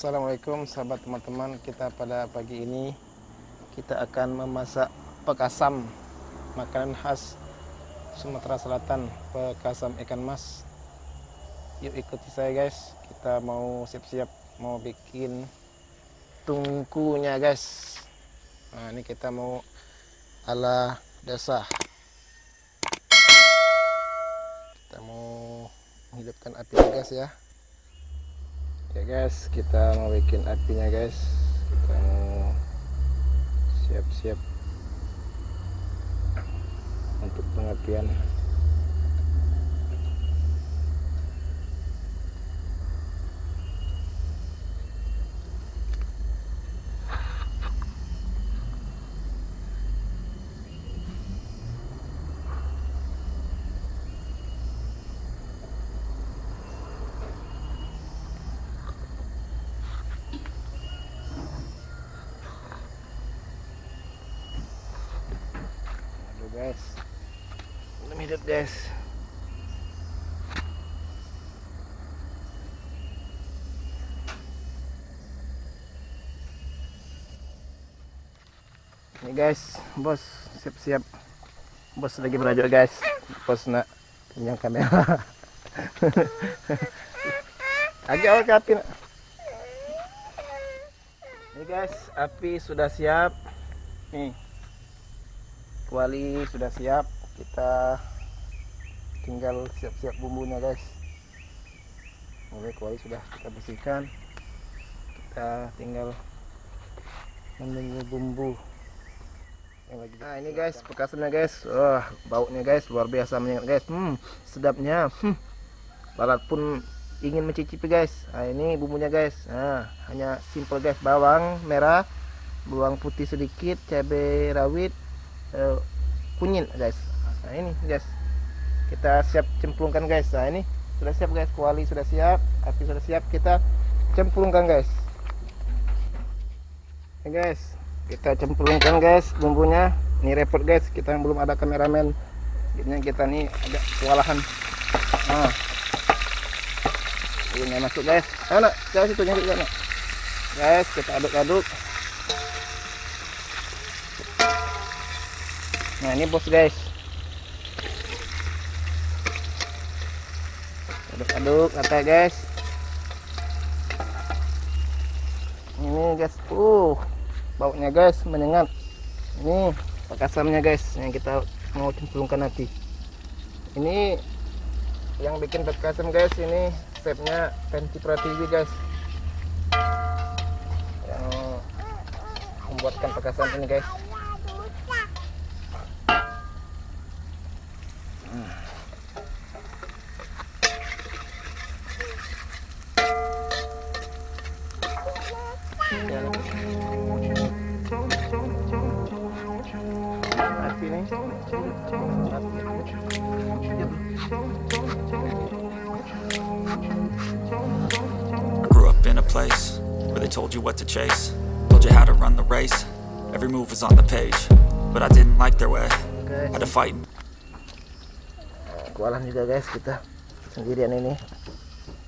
Assalamualaikum sahabat teman-teman. Kita pada pagi ini kita akan memasak pekasam makanan khas Sumatera Selatan pekasam ikan mas. Yuk ikuti saya guys. Kita mau siap-siap mau bikin tungkunya guys. Nah ini kita mau ala desa kita mau menghidupkan api guys ya ya guys kita mau bikin apinya guys. Kita mau siap-siap untuk pengapian guys. Belum hidup guys ini guys bos siap-siap. Bos lagi berajuk guys. Bos nak pinjam kamera. Agak awal ke api nak? Ini guys api sudah siap. Nih kuali sudah siap kita tinggal siap-siap bumbunya guys. Oke kuali sudah kita bersihkan. Kita tinggal menunggu bumbu. Yang lagi nah ini guys pekasannya guys. Wah baunya guys luar biasa menyengat guys. Hmm sedapnya. Hmm. Barat pun ingin mencicipi guys. Nah ini bumbunya guys. Nah hanya simple guys. Bawang merah bawang putih sedikit cabai rawit uh, kunyit guys. Nah ini guys. Kita siap cemplungkan guys. Nah ini sudah siap guys. Kuali sudah siap api sudah siap. Kita cemplungkan guys. Ini guys. Kita cemplungkan guys bumbunya. Ini repot guys. Kita belum ada kameramen. Jadinya kita nih agak kewalahan. Nah. Ini masuk guys. Anak guys itu nyari guys kita aduk-aduk nah ini bos guys. Aduk-aduk kata guys. Ini guys uh baunya guys menyengat. Ini pekasamnya guys yang kita mau cemplungkan nanti. Ini yang bikin pekasam guys ini stepnya Penti Pratiwi guys. Yang membuatkan pekasam ini guys I grew up in a place where they told you what to chase Told you how to run the race. Every move was on the page But I didn't like their way. Had to fight. Kualan juga guys kita Sendirian ini.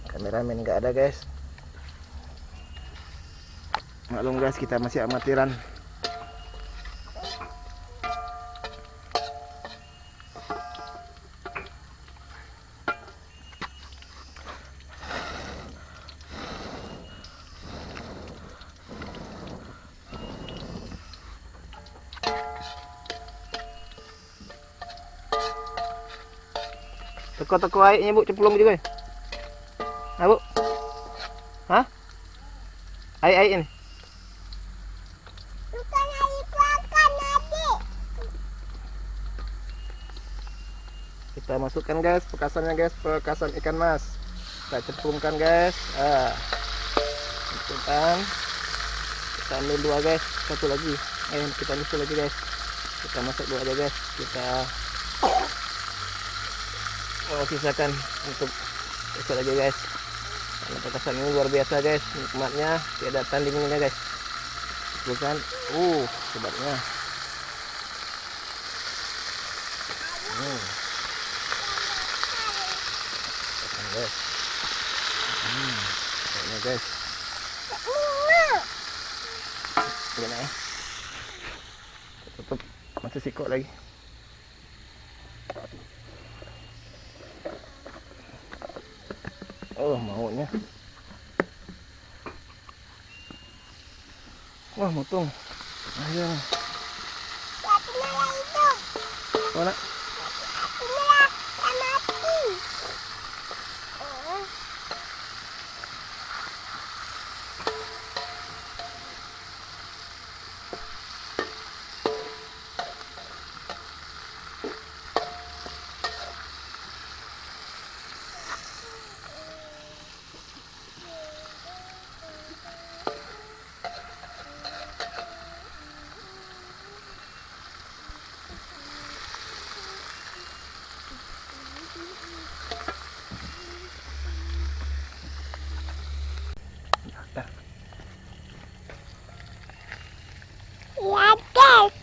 Kameramen nggak ada guys. Maklum guys kita masih amatiran Teko-teko airnya bu, cemplung juga. Nah bu, hah? Air-air ini. Bukan air adik. Kita masukkan guys, pekasannya guys, pekasan ikan mas. Kita cemplungkan guys. Ah, cemplungkan. Kita ambil dua guys, satu lagi. Eh, kita ambil lagi guys. Kita masak dua aja guys. Kita oh, sisakan untuk besok aja guys. Karena petasan ini luar biasa guys. Nikmatnya tiada tandingnya guys. Bukan? Uh sebabnya. Hmm. guys. Hmm. guys. Gimana ya eh. tutup. Masih sikok lagi. Oh, maunya. Wah, mutung. Ayo. Satu malah itu. Mana? Satu malah tak mati. Eh, Dah. Ya guys.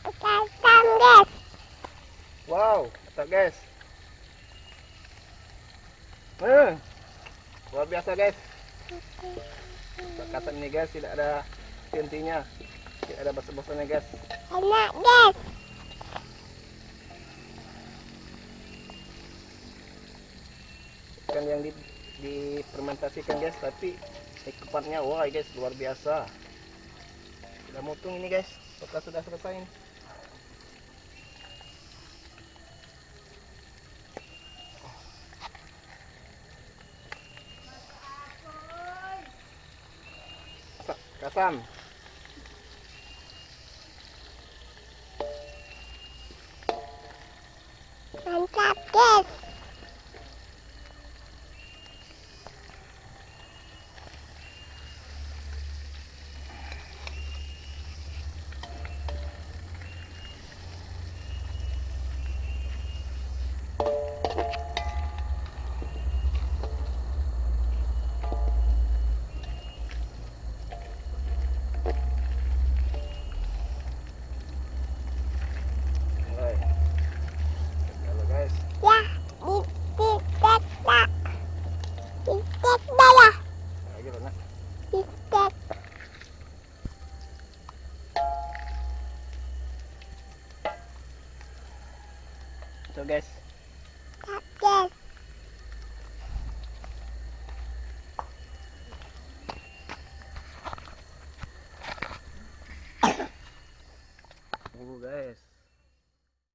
Kekasam guys. Wow, mantap guys. Eh, luar biasa guys. Perkasan ini guys tidak ada hentinya, tidak ada bosan-bosannya guys. Enak guys. Ikan yang di, difermentasikan guys, tapi ikupatnya wah guys luar biasa. Sudah mutung ini guys, apakah sudah selesai ini? Sa- Kasam. Mantap guys. So guys. Tak